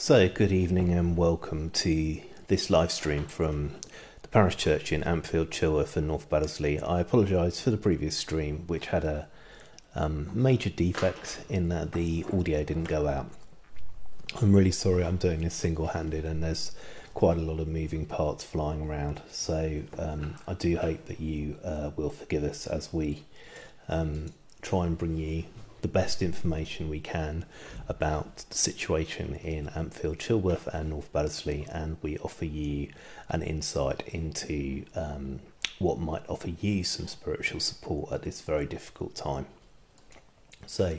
So, good evening and welcome to this live stream from the parish church in Ampfield, Chilworth, and North Baddesley. I apologise for the previous stream, which had a um, major defect in that the audio didn't go out. I'm really sorry I'm doing this single handed, and there's quite a lot of moving parts flying around. So, um, I do hope that you uh, will forgive us as we um, try and bring you the best information we can about the situation in Ampfield, Chilworth, and North Baddesley, and we offer you an insight into um, what might offer you some spiritual support at this very difficult time. So,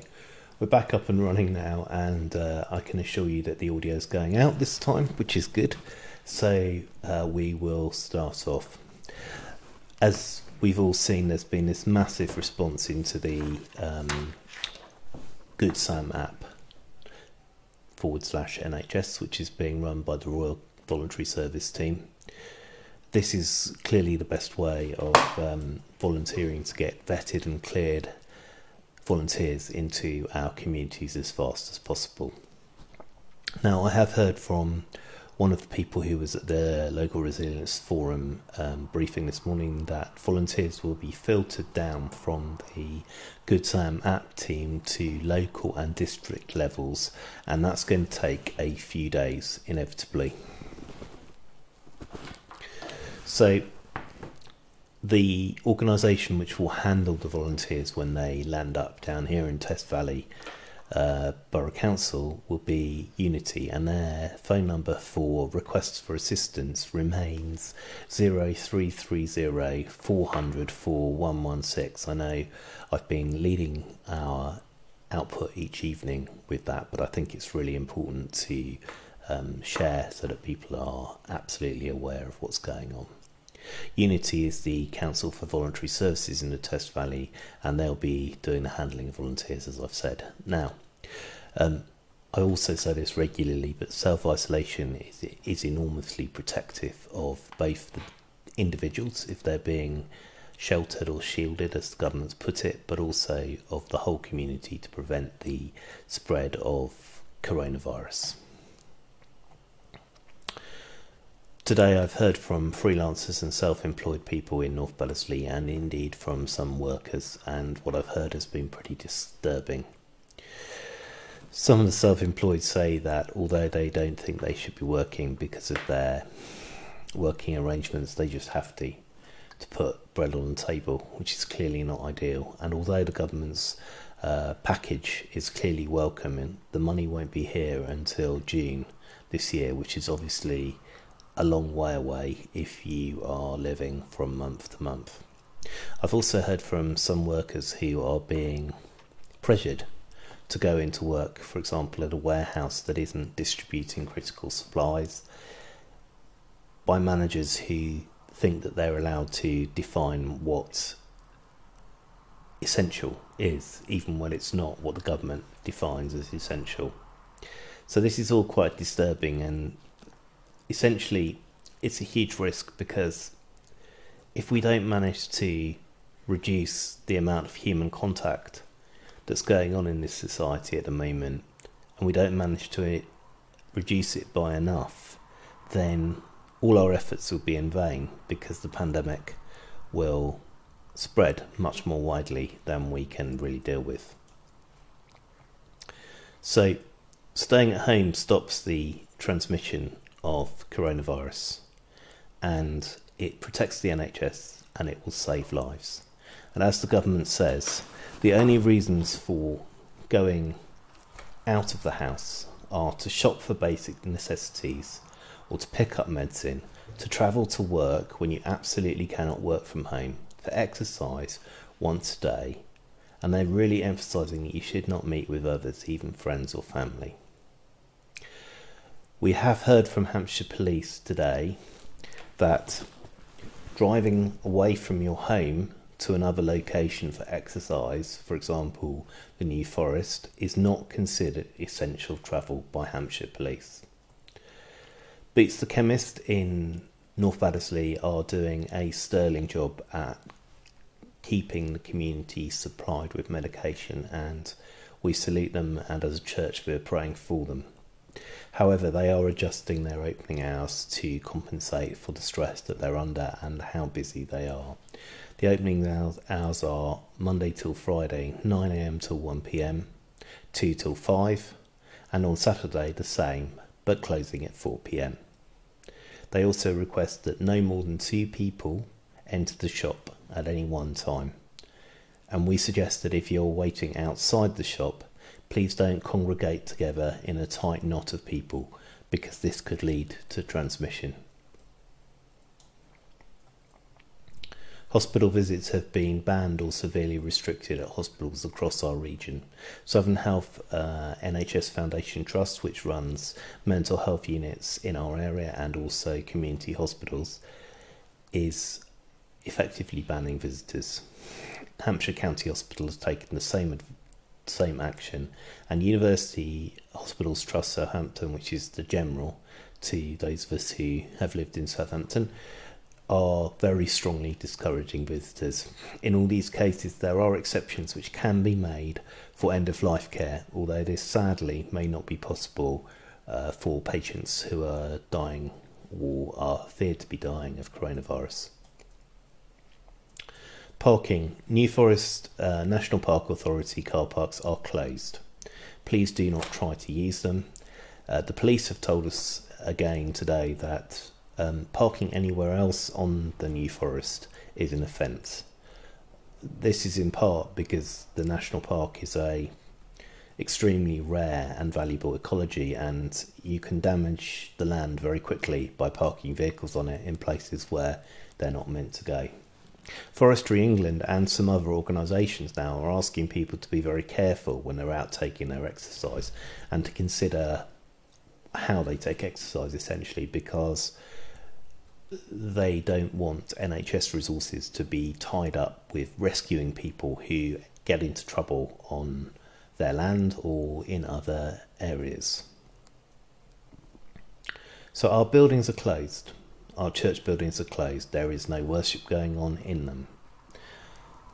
we're back up and running now, and uh, I can assure you that the audio is going out this time, which is good. So, uh, we will start off. As we've all seen, there's been this massive response into the um, Good Sam app forward slash NHS, which is being run by the Royal Voluntary Service team. This is clearly the best way of um, volunteering to get vetted and cleared volunteers into our communities as fast as possible. Now, I have heard from one of the people who was at the local resilience forum um, briefing this morning that volunteers will be filtered down from the Good Sam app team to local and district levels, and that's going to take a few days inevitably. So, the organisation which will handle the volunteers when they land up down here in Test Valley uh, Borough Council will be Unity, and their phone number for requests for assistance remains 0330 400 4116. I know I've been leading our output each evening with that, but I think it's really important to um, share so that people are absolutely aware of what's going on. Unity is the Council for Voluntary Services in the Test Valley, and they'll be doing the handling of volunteers, as I've said. Now, um, I also say this regularly, but self isolation is, is enormously protective of both the individuals if they're being sheltered or shielded, as the government's put it, but also of the whole community to prevent the spread of coronavirus. Today, I've heard from freelancers and self employed people in North Baddesley and indeed from some workers, and what I've heard has been pretty disturbing. Some of the self employed say that although they don't think they should be working because of their working arrangements, they just have to to put bread on the table, which is clearly not ideal. And although the government's uh, package is clearly welcome, the money won't be here until June this year, which is obviously a long way away if you are living from month to month. I've also heard from some workers who are being pressured to go into work, for example, at a warehouse that isn't distributing critical supplies, by managers who think that they're allowed to define what essential is, even when it's not what the government defines as essential. So, this is all quite disturbing and essentially, it's a huge risk because if we don't manage to reduce the amount of human contact that's going on in this society at the moment, and we don't manage to reduce it by enough, then all our efforts will be in vain because the pandemic will spread much more widely than we can really deal with. So, staying at home stops the transmission of coronavirus and it protects the NHS and it will save lives. And as the government says, the only reasons for going out of the house are to shop for basic necessities or to pick up medicine, to travel to work when you absolutely cannot work from home, for exercise once a day, and they're really emphasising that you should not meet with others, even friends or family. We have heard from Hampshire Police today that driving away from your home to another location for exercise, for example, the New Forest, is not considered essential travel by Hampshire Police. Boots the Chemist in North Baddesley are doing a sterling job at keeping the community supplied with medication, and we salute them, and as a church, we're praying for them. However, they are adjusting their opening hours to compensate for the stress that they're under and how busy they are. The opening hours are Monday till Friday, 9am till 1pm, 2 till 5, and on Saturday the same, but closing at 4pm. They also request that no more than two people enter the shop at any one time. And we suggest that if you're waiting outside the shop, please don't congregate together in a tight knot of people because this could lead to transmission. Hospital visits have been banned or severely restricted at hospitals across our region. Southern Health uh, NHS Foundation Trust, which runs mental health units in our area and also community hospitals, is effectively banning visitors. Hampshire County Hospital has taken the same same action, and University Hospitals Trust Southampton, which is the general to those of us who have lived in Southampton, are very strongly discouraging visitors. In all these cases, there are exceptions which can be made for end of life care, although this sadly may not be possible uh, for patients who are dying or are feared to be dying of coronavirus. Parking. New Forest uh, National Park Authority car parks are closed. Please do not try to use them. Uh, the police have told us again today that um, parking anywhere else on the New Forest is an offence. This is in part because the national park is a extremely rare and valuable ecology and you can damage the land very quickly by parking vehicles on it in places where they're not meant to go. Forestry England and some other organisations now are asking people to be very careful when they're out taking their exercise and to consider how they take exercise essentially because they don't want NHS resources to be tied up with rescuing people who get into trouble on their land or in other areas. So our buildings are closed. Our church buildings are closed. There is no worship going on in them.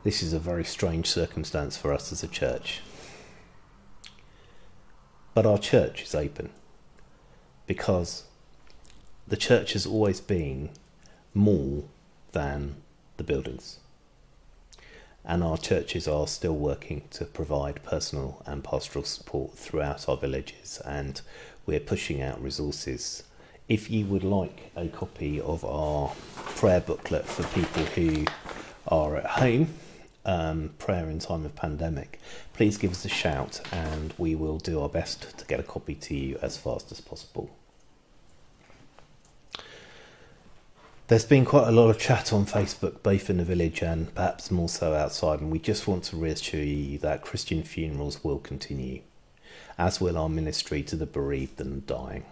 This is a very strange circumstance for us as a church. But our church is open because the church has always been more than the buildings. And our churches are still working to provide personal and pastoral support throughout our villages, and we're pushing out resources. If you would like a copy of our prayer booklet for people who are at home, um, prayer in time of pandemic, please give us a shout and we will do our best to get a copy to you as fast as possible. There's been quite a lot of chat on Facebook, both in the village and perhaps more so outside, and we just want to reassure you that Christian funerals will continue, as will our ministry to the bereaved and dying.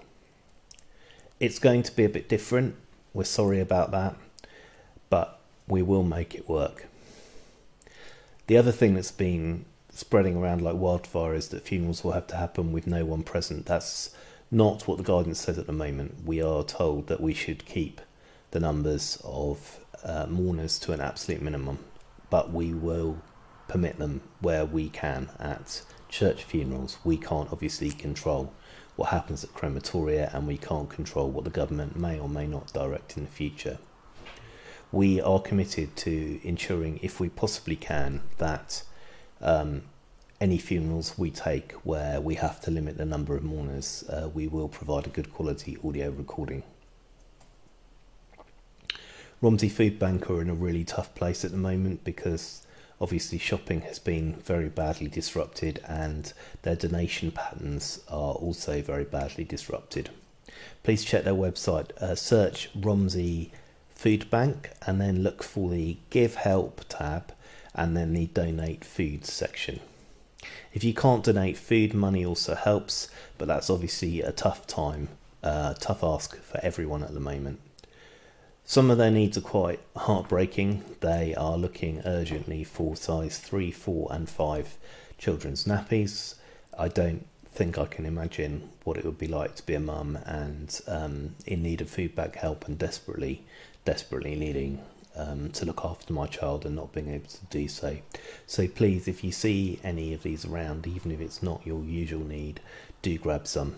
It's going to be a bit different, we're sorry about that, but we will make it work. The other thing that's been spreading around like wildfire is that funerals will have to happen with no one present. That's not what the guidance says at the moment. We are told that we should keep the numbers of uh, mourners to an absolute minimum, but we will permit them where we can at church funerals. We can't obviously control what happens at crematoria, and we can't control what the government may or may not direct in the future. We are committed to ensuring, if we possibly can, that um, any funerals we take where we have to limit the number of mourners, uh, we will provide a good quality audio recording. Romsey Food Bank are in a really tough place at the moment because obviously shopping has been very badly disrupted and their donation patterns are also very badly disrupted. Please check their website, uh, search Romsey Food Bank and then look for the Give Help tab and then the Donate Food section. If you can't donate food, money also helps, but that's obviously a tough time, uh, tough ask for everyone at the moment. Some of their needs are quite heartbreaking. They are looking urgently for size 3, 4, and 5 children's nappies. I don't think I can imagine what it would be like to be a mum and um, in need of food help and desperately, desperately needing um, to look after my child and not being able to do so. So please, if you see any of these around, even if it's not your usual need, do grab some.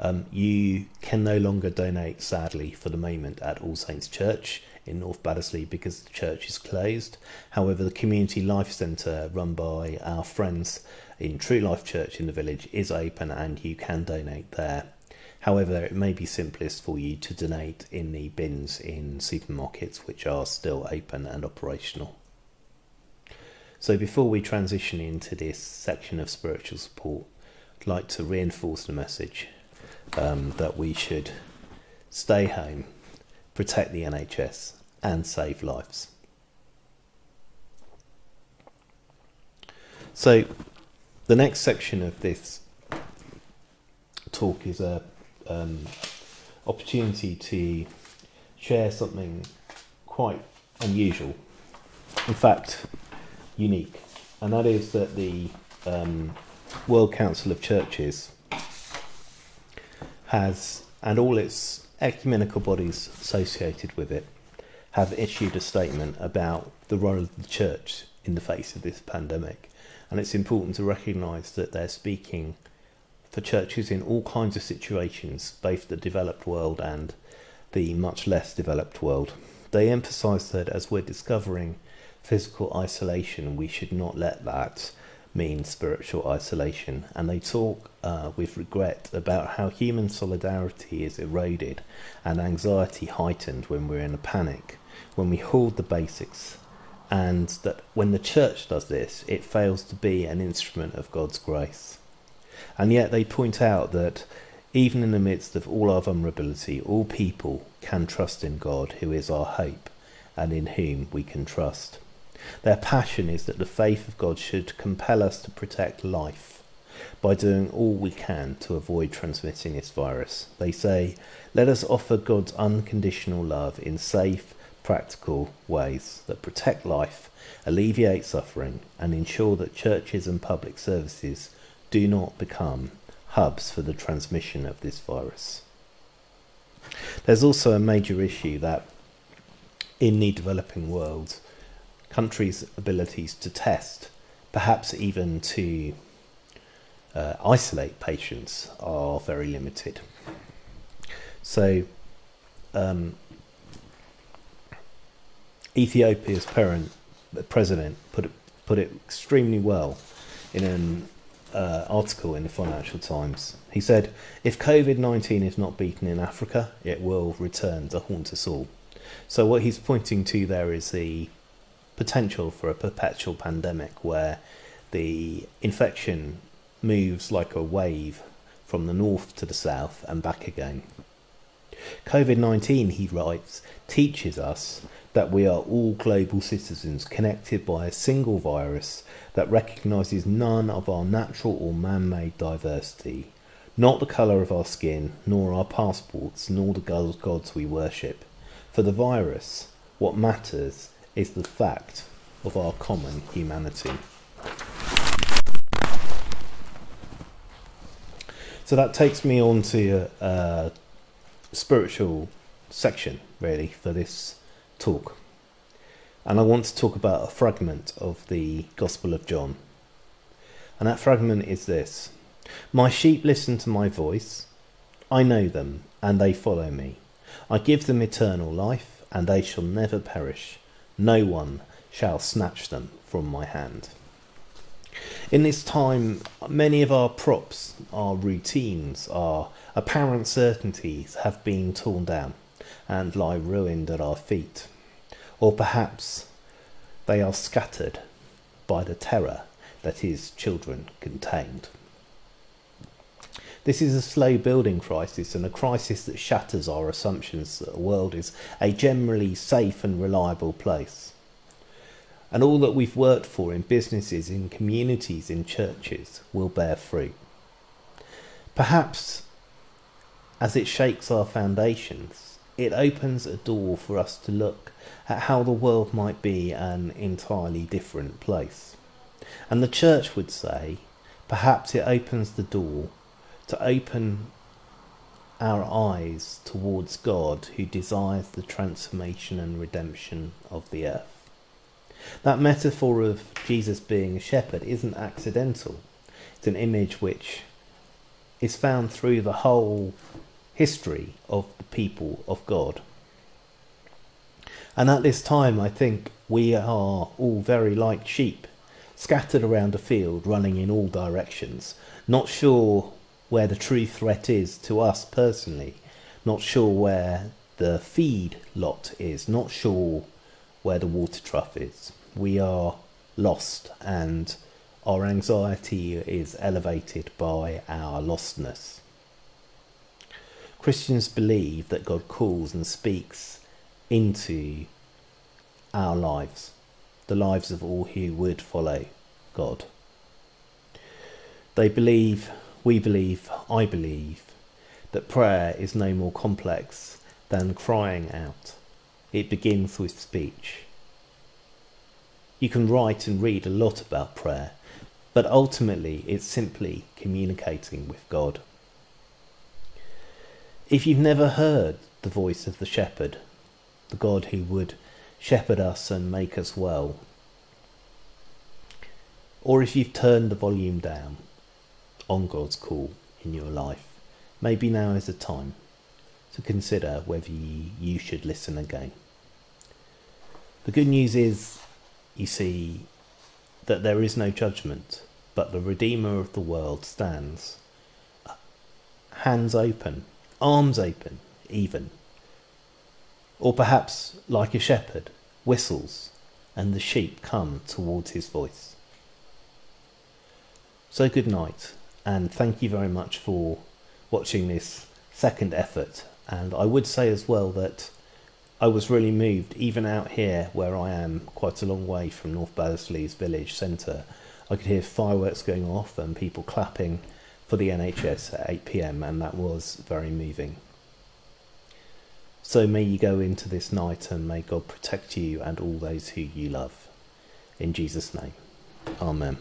Um, you can no longer donate, sadly, for the moment at All Saints Church in North Baddesley because the church is closed. However, the Community Life Centre run by our friends in True Life Church in the village is open and you can donate there. However, it may be simplest for you to donate in the bins in supermarkets which are still open and operational. So, before we transition into this section of spiritual support, I'd like to reinforce the message um, that we should stay home, protect the NHS, and save lives. So, the next section of this talk is a um, opportunity to share something quite unusual, in fact, unique, and that is that the um, World Council of Churches has, and all its ecumenical bodies associated with it, have issued a statement about the role of the church in the face of this pandemic. And it's important to recognise that they're speaking for churches in all kinds of situations, both the developed world and the much less developed world. They emphasise that as we're discovering physical isolation, we should not let that mean spiritual isolation. And they talk uh, with regret about how human solidarity is eroded and anxiety heightened when we're in a panic, when we hoard the basics, and that when the church does this, it fails to be an instrument of God's grace. And yet they point out that even in the midst of all our vulnerability, all people can trust in God, who is our hope, and in whom we can trust. Their passion is that the faith of God should compel us to protect life by doing all we can to avoid transmitting this virus. They say, let us offer God's unconditional love in safe, practical ways that protect life, alleviate suffering, and ensure that churches and public services do not become hubs for the transmission of this virus. There's also a major issue that in the developing world, countries' abilities to test, perhaps even to uh, isolate patients, are very limited. So, um, Ethiopia's parent, president put it, put it extremely well in an uh, article in the Financial Times. He said, If COVID 19 is not beaten in Africa, it will return to haunt us all. So, what he's pointing to there is the potential for a perpetual pandemic where the infection moves like a wave from the north to the south and back again. COVID 19, he writes, teaches us that we are all global citizens connected by a single virus that recognises none of our natural or man made diversity, not the colour of our skin, nor our passports, nor the gods we worship. For the virus, what matters is the fact of our common humanity. So that takes me on to a, a spiritual section, really, for this talk. And I want to talk about a fragment of the Gospel of John. And that fragment is this My sheep listen to my voice. I know them, and they follow me. I give them eternal life, and they shall never perish. No one shall snatch them from my hand. In this time, many of our props, our routines, our apparent certainties have been torn down and lie ruined at our feet or perhaps they are scattered by the terror that his children contained. This is a slow building crisis and a crisis that shatters our assumptions that the world is a generally safe and reliable place. And all that we've worked for in businesses, in communities, in churches will bear fruit. Perhaps as it shakes our foundations, it opens a door for us to look at how the world might be an entirely different place. And the church would say, perhaps it opens the door to open our eyes towards God who desires the transformation and redemption of the earth. That metaphor of Jesus being a shepherd isn't accidental. It's an image which is found through the whole history of the people of God. And at this time, I think we are all very like sheep, scattered around a field, running in all directions, not sure where the true threat is to us personally, not sure where the feed lot is, not sure where the water trough is. We are lost and our anxiety is elevated by our lostness. Christians believe that God calls and speaks into our lives, the lives of all who would follow God. They believe, we believe, I believe, that prayer is no more complex than crying out. It begins with speech. You can write and read a lot about prayer, but ultimately it's simply communicating with God. If you've never heard the voice of the shepherd, the God who would shepherd us and make us well, or if you've turned the volume down on God's call in your life, maybe now is the time to consider whether you should listen again. The good news is, you see, that there is no judgment, but the Redeemer of the world stands, hands open, arms open, even. Or perhaps, like a shepherd, whistles, and the sheep come towards his voice. So, good night, and thank you very much for watching this second effort. And I would say as well that I was really moved, even out here where I am, quite a long way from North Baddesley's village centre. I could hear fireworks going off and people clapping for the NHS at 8 pm, and that was very moving. So may you go into this night and may God protect you and all those who you love. In Jesus' name, Amen.